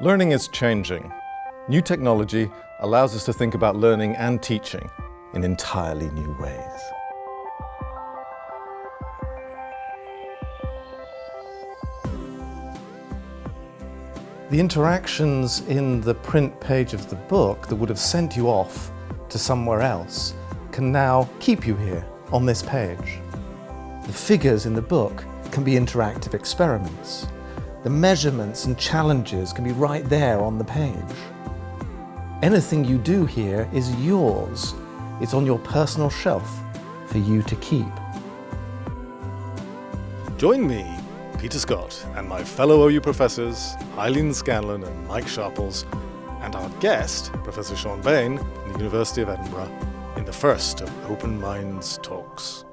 Learning is changing. New technology allows us to think about learning and teaching in entirely new ways. The interactions in the print page of the book that would have sent you off to somewhere else can now keep you here on this page. The figures in the book can be interactive experiments. The measurements and challenges can be right there on the page. Anything you do here is yours. It's on your personal shelf for you to keep. Join me, Peter Scott, and my fellow OU professors, Eileen Scanlon and Mike Sharples, and our guest, Professor Siân Bayne, from the University of Edinburgh, in the first of Open Minds Talks.